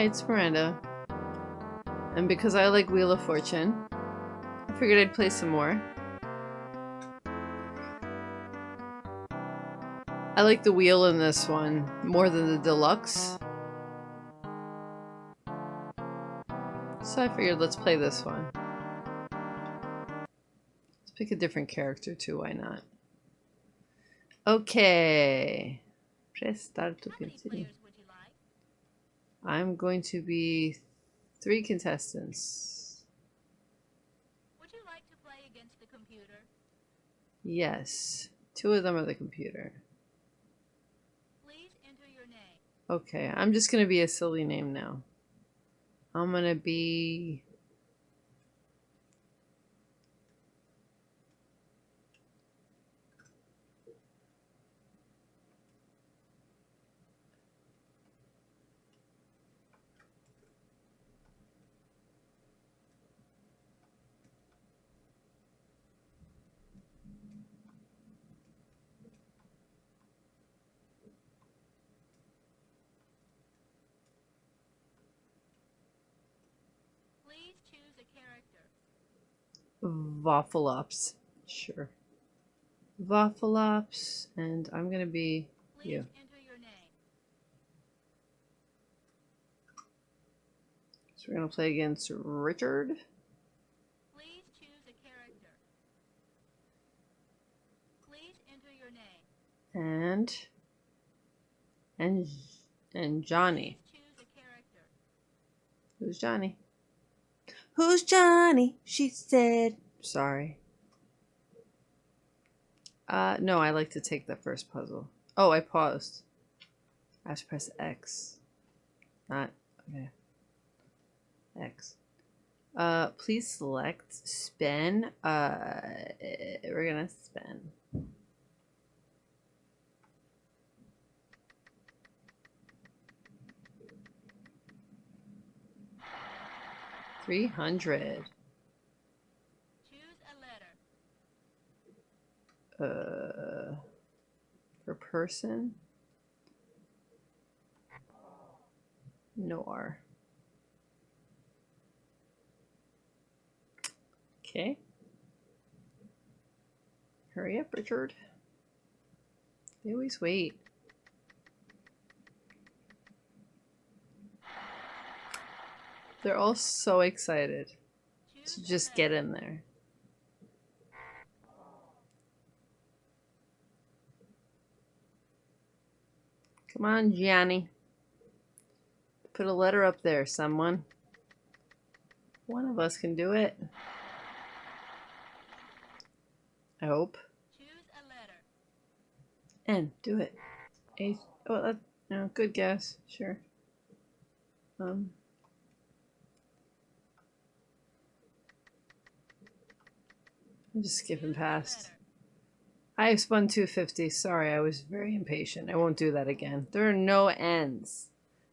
Hi, it's Miranda. And because I like Wheel of Fortune, I figured I'd play some more. I like the wheel in this one more than the deluxe. So I figured let's play this one. Let's pick a different character too, why not? Okay. Press start to continue. I'm going to be three contestants. Would you like to play against the computer? Yes. Two of them are the computer. Please enter your name. Okay, I'm just going to be a silly name now. I'm going to be... Please choose a character. Waffleops. Sure. Waffleops, and I'm going to be Please you. enter your name. So we're going to play against Richard. Please choose a character. Please enter your name. And... And... And Johnny. Please choose a character. Who's Johnny? Who's Johnny? She said. Sorry. Uh, no, I like to take the first puzzle. Oh, I paused. I have to press X. Not, okay. X. Uh, please select spin. Uh, we're gonna spin. Three hundred. Choose a letter. Uh, per person? No R. Okay. Hurry up, Richard. They always wait. They're all so excited to just get in there. Come on, Johnny. Put a letter up there, someone. One of us can do it. I hope. Choose a letter. N, do it. A, oh, that, no, good guess. Sure. Um. I'm just skipping past. I spun 250. Sorry, I was very impatient. I won't do that again. There are no ends.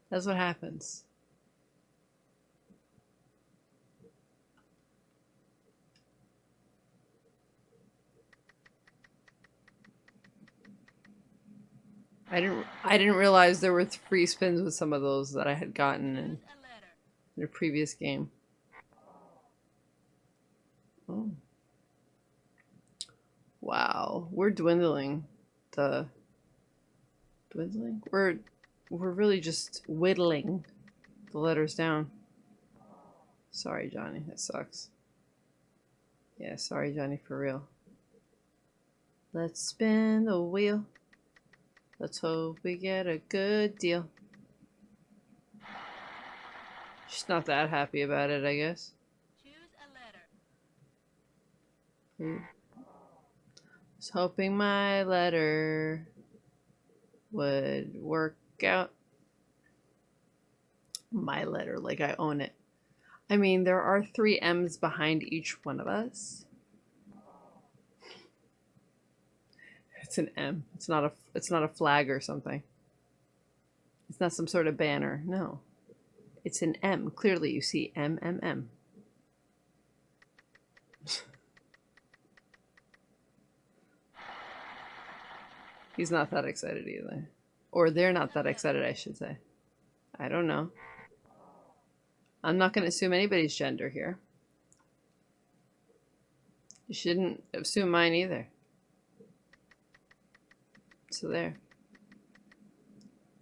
That's what happens. I didn't I didn't realize there were free spins with some of those that I had gotten in, a previous game. Oh. Wow, we're dwindling. The dwindling? We're we're really just whittling the letters down. Sorry, Johnny. That sucks. Yeah, sorry, Johnny, for real. Let's spin the wheel. Let's hope we get a good deal. She's not that happy about it, I guess. Choose a letter. Hmm. Was hoping my letter would work out. My letter, like I own it. I mean, there are three M's behind each one of us. It's an M. It's not a. It's not a flag or something. It's not some sort of banner. No, it's an M. Clearly, you see M M M. He's not that excited either. Or they're not that excited, I should say. I don't know. I'm not going to assume anybody's gender here. You shouldn't assume mine either. So there.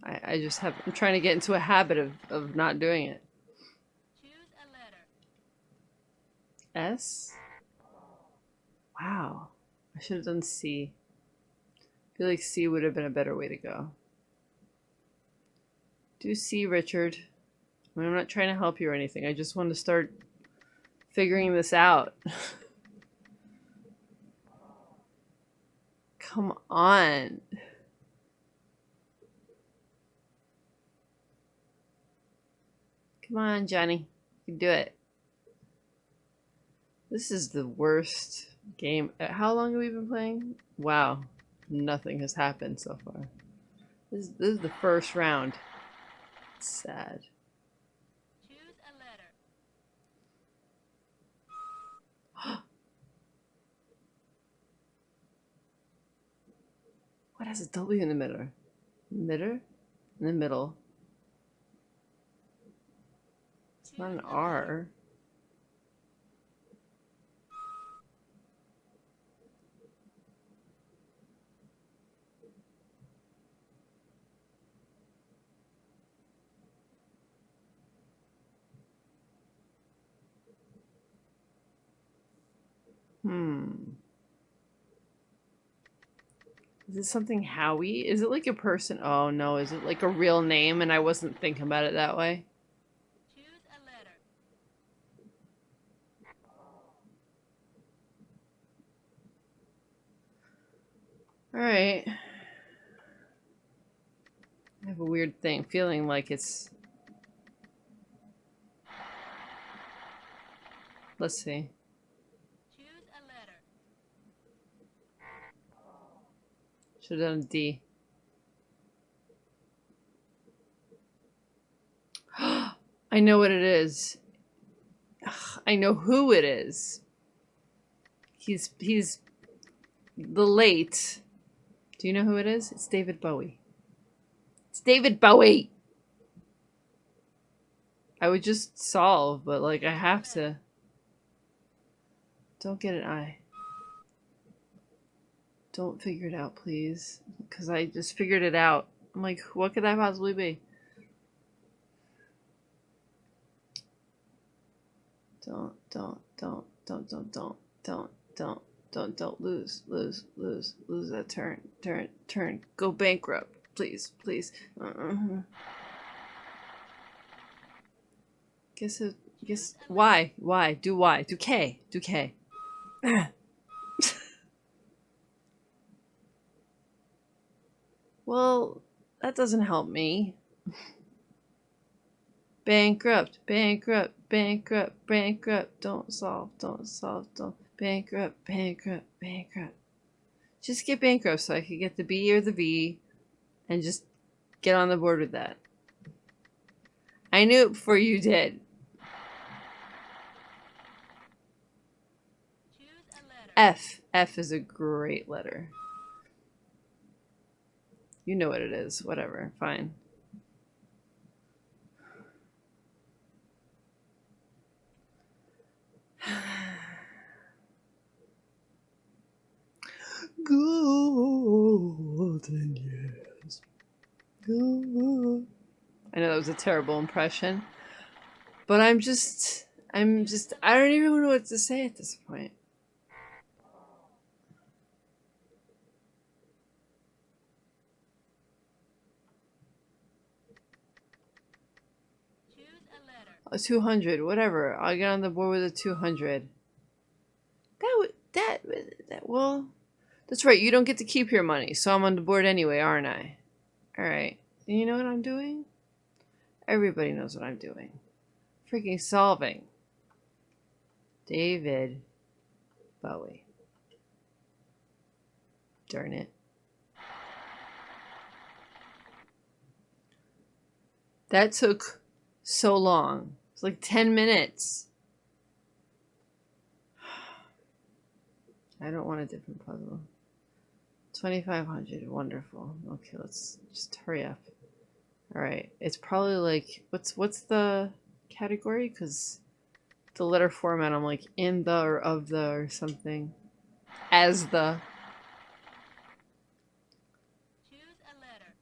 I, I just have, I'm trying to get into a habit of, of not doing it. Choose a letter. S? Wow. I should have done C. I feel like C would have been a better way to go. Do C, Richard. I I'm not trying to help you or anything. I just want to start figuring this out. Come on. Come on, Johnny. You can do it. This is the worst game. How long have we been playing? Wow. Nothing has happened so far. This, this is the first round. Sad. Choose a letter. What has a W in the middle? Middle? In the middle. It's not an R. Hmm. Is this something Howie? Is it like a person? Oh no, is it like a real name and I wasn't thinking about it that way? Choose a letter. Alright. I have a weird thing, feeling like it's... Let's see. Choose a letter. Should have done a D. I know what it is. I know who it is. He's he's the late. Do you know who it is? It's David Bowie. It's David Bowie. I would just solve, but like I have to. Don't get an I. Don't figure it out, please. Because I just figured it out. I'm like, what could that possibly be? Don't, don't, don't, don't, don't, don't, don't, don't, don't, don't lose, lose, lose, lose that turn, turn, turn. Go bankrupt, please, please. Uh-uh. Guess it, guess, why, why, do why, do K, do K. Well, that doesn't help me. bankrupt, bankrupt, bankrupt, bankrupt. Don't solve, don't solve, don't. Bankrupt, bankrupt, bankrupt. Just get bankrupt so I could get the B or the V and just get on the board with that. I knew it before you did. Choose a letter. F. F is a great letter. You know what it is. Whatever. Fine. Golden years. Gold. I know that was a terrible impression. But I'm just, I'm just, I don't even know what to say at this point. Choose a 200, whatever. I'll get on the board with a 200. That would, that, that, well, that's right. You don't get to keep your money, so I'm on the board anyway, aren't I? Alright. You know what I'm doing? Everybody knows what I'm doing. Freaking solving. David Bowie. Darn it. That took so long. It's like 10 minutes. I don't want a different puzzle. 2500 wonderful. Okay, let's just hurry up. All right. It's probably like what's what's the category because the letter format I'm like in the or of the or something. As the. Choose a letter.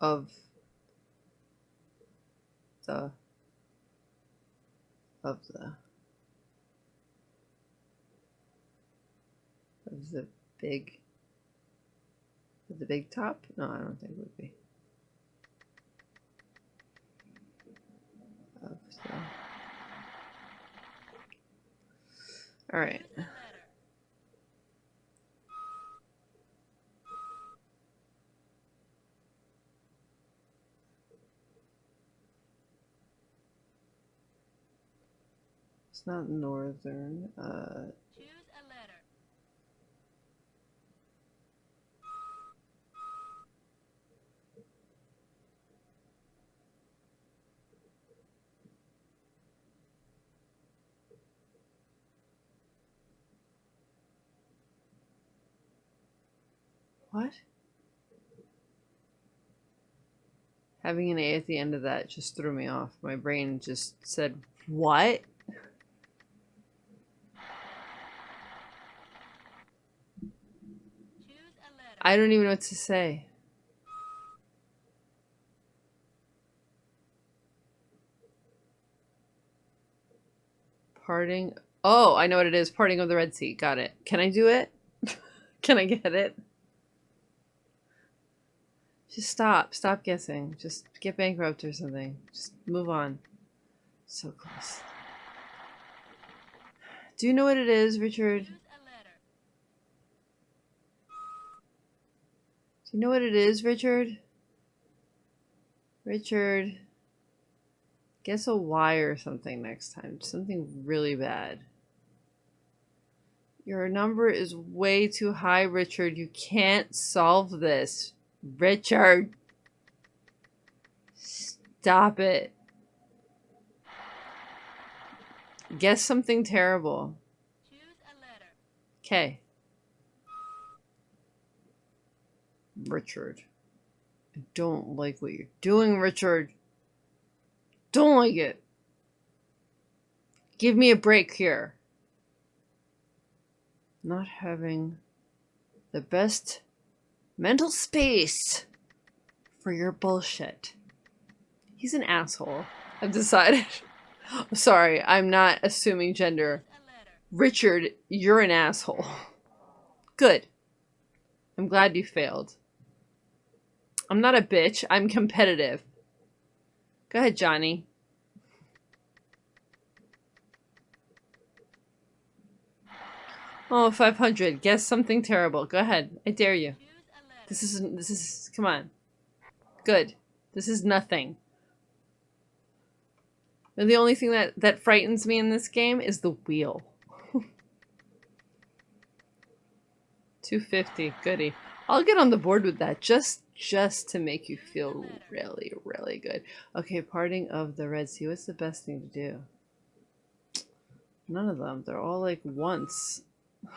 Of the of the of the big of the big top? No, I don't think it would be. Of the All right. It's not northern. Uh Choose a letter. What? Having an A at the end of that just threw me off. My brain just said, What? Choose a letter. I don't even know what to say. Parting. Oh, I know what it is. Parting of the Red Sea. Got it. Can I do it? Can I get it? Just stop. Stop guessing. Just get bankrupt or something. Just move on. So close. Do you know what it is, Richard? Choose a letter. Do you know what it is, Richard? Richard. Guess a Y or something next time. Something really bad. Your number is way too high, Richard. You can't solve this. Richard. Stop it. Guess something terrible. Choose a letter. Okay. Richard. I don't like what you're doing, Richard. Don't like it. Give me a break here. Not having the best mental space for your bullshit. He's an asshole. I've decided. Sorry, I'm not assuming gender. Richard, you're an asshole. Good. I'm glad you failed. I'm not a bitch. I'm competitive. Go ahead, Johnny. Oh, 500. Guess something terrible. Go ahead. I dare you. This is this is come on. Good. This is nothing. And the only thing that that frightens me in this game is the wheel. 250. Goody. I'll get on the board with that just just to make you feel really really good. Okay, parting of the Red Sea. What's the best thing to do? None of them. They're all like once.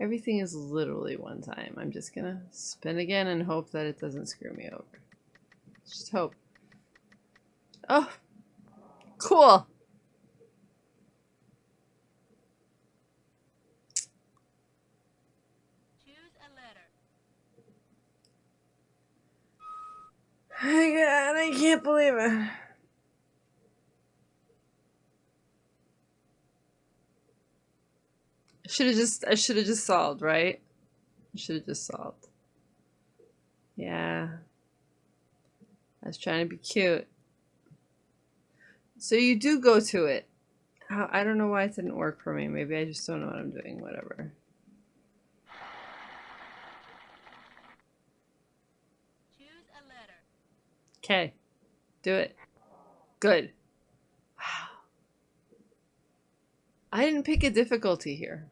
Everything is literally one time. I'm just gonna spin again and hope that it doesn't screw me over. Just hope. Oh, cool. Choose a letter. My God, I can't believe it. Should have just I should have just solved, right? Should have just solved. Yeah. I was trying to be cute. So you do go to it. I don't know why it didn't work for me. Maybe I just don't know what I'm doing. Whatever. Choose a letter. Okay. Do it. Good. Wow. I didn't pick a difficulty here.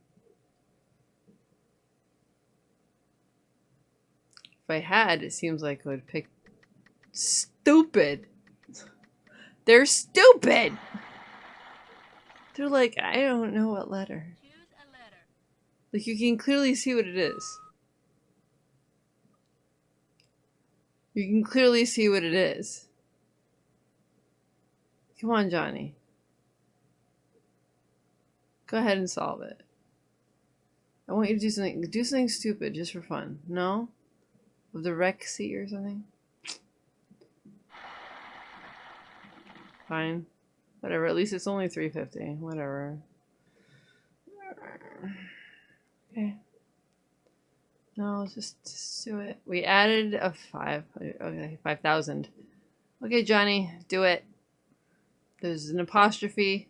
If I had, it seems like I would pick stupid. They're stupid. They're like, I don't know what letter. A Like you can clearly see what it is. You can clearly see what it is. Come on, Johnny. Go ahead and solve it. I want you to do something do something stupid just for fun. No? Of the wreck seat or something? Fine. Whatever, at least it's only 350. Whatever. Okay. No, just, just do it. We added a five. Okay, 5,000. Okay, Johnny, do it. There's an apostrophe.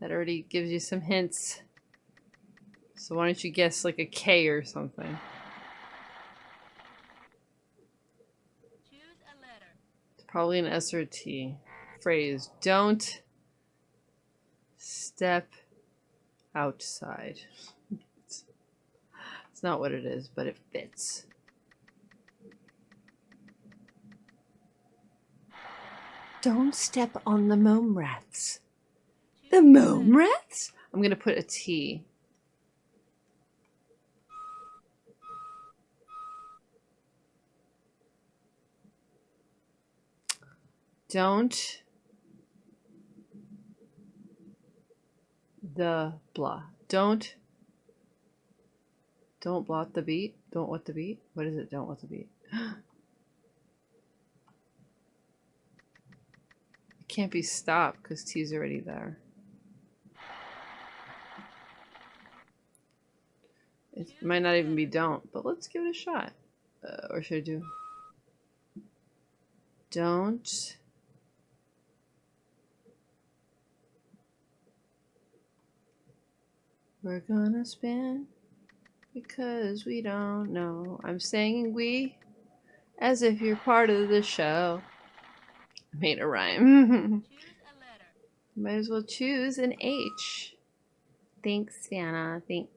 That already gives you some hints. So why don't you guess like a K or something? Choose a letter. It's probably an S or T. Phrase. Don't step outside. It's, not what it is, but it fits. Don't step on the mome rats. The mome rats? I'm gonna put a T. Don't the blah. Don't don't blot the beat. Don't what the beat? What is it? Don't what the beat. It can't be stopped because T's already there. It might not even be don't, but let's give it a shot. Uh, or should I do? Don't. We're gonna spin because we don't know. I'm saying we as if you're part of the show. Made a rhyme. A. Might as well choose an H. Thanks, Vanna. Thanks.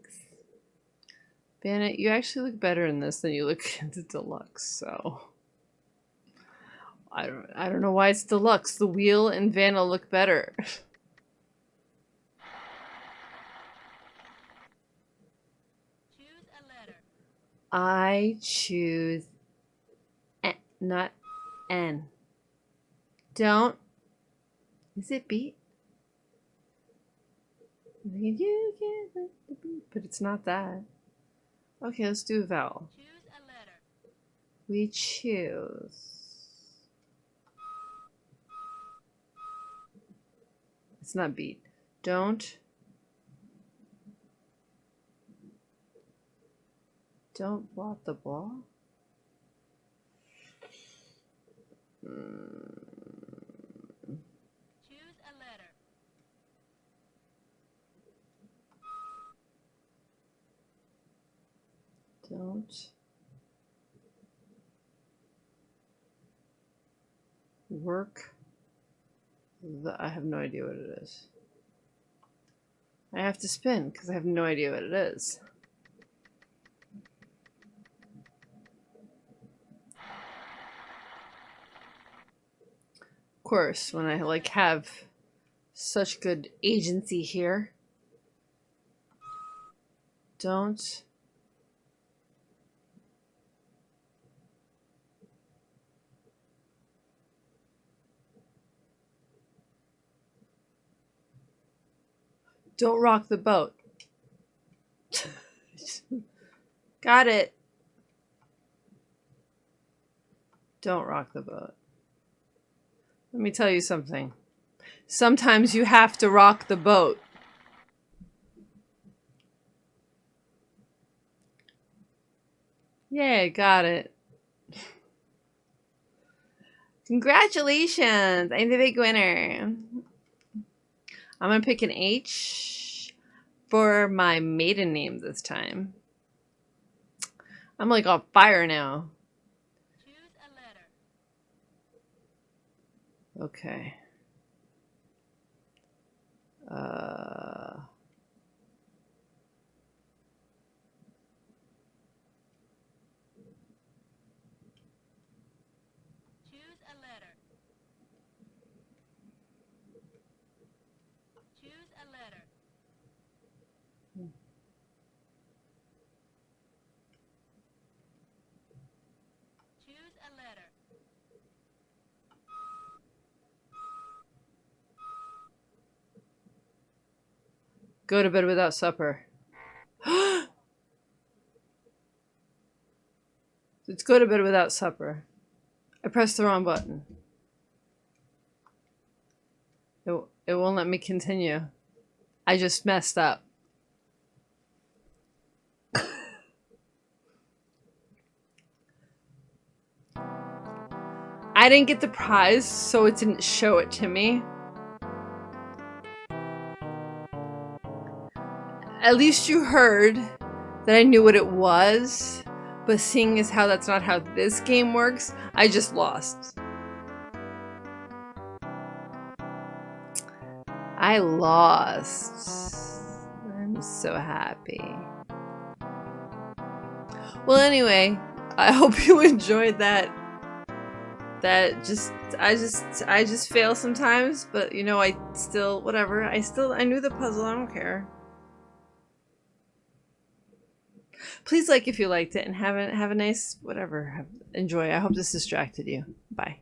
Vanna, you actually look better in this than you look in the deluxe, so I don't I don't know why it's deluxe. The wheel and Vanna look better. Choose a letter. I choose N, not N. Don't. Is it beat? You can't let the beat, but it's not that. Okay, let's do a vowel. Choose a letter. We choose. It's not beat. Don't. Don't block the ball. Choose a letter. Don't. Work. The, I have no idea what it is. I have to spin because I have no idea what it is. Course, when I like have such good agency here. Don't Don't rock the boat. Got it. Don't rock the boat. Let me tell you something. Sometimes you have to rock the boat. Yay, got it. Congratulations! I'm the big winner. I'm gonna pick an H for my maiden name this time. I'm like on fire now. Choose a letter. Okay. Uh, Choose a letter. Choose a letter. Go to bed without supper. Let's go to bed without supper. I pressed the wrong button. It, it won't let me continue. I just messed up. I didn't get the prize, so it didn't show it to me. At least you heard that I knew what it was, but seeing as how that's not how this game works, I just lost. I lost. I'm so happy. Well, anyway, I hope you enjoyed that. That just, I just, I just fail sometimes, but you know, I still, whatever. I still, I knew the puzzle. I don't care. Please like if you liked it and have a, have a nice, whatever, have, enjoy. I hope this distracted you. Bye.